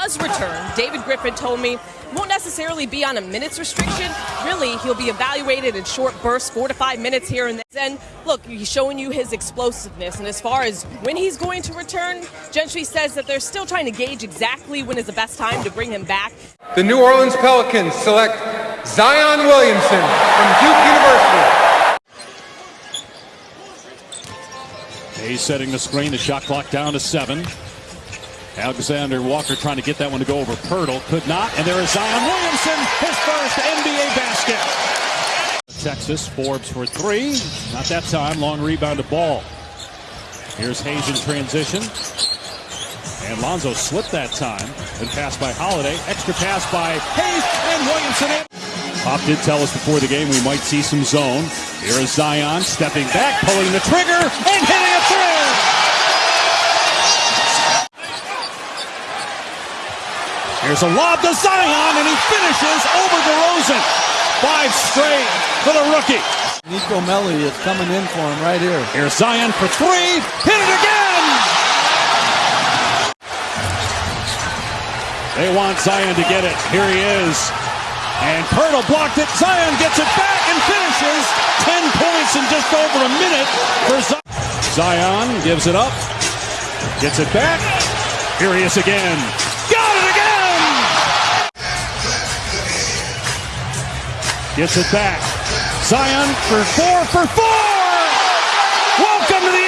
does return, David Griffin told me won't necessarily be on a minutes restriction. Really, he'll be evaluated in short bursts, four to five minutes here and then. Look, he's showing you his explosiveness. And as far as when he's going to return, Gentry says that they're still trying to gauge exactly when is the best time to bring him back. The New Orleans Pelicans select Zion Williamson from Duke University. He's setting the screen, the shot clock down to seven. Alexander Walker trying to get that one to go over Poeltl. Could not. And there is Zion Williamson, his first NBA basket. Texas, Forbes for three. Not that time. Long rebound to ball. Here's Hayes in transition. And Lonzo slipped that time. And passed by Holiday. Extra pass by Hayes and Williamson. Pop did tell us before the game we might see some zone. Here is Zion stepping back, pulling the trigger, and hitting a three. Here's a lob to Zion, and he finishes over DeRozan. Five straight for the rookie. Nico Melli is coming in for him right here. Here's Zion for three. Hit it again! They want Zion to get it. Here he is. And Poeltl blocked it. Zion gets it back and finishes. Ten points in just over a minute for Zion. Zion gives it up. Gets it back. Here he is again. Gets it back. Zion for four for four. Welcome to the.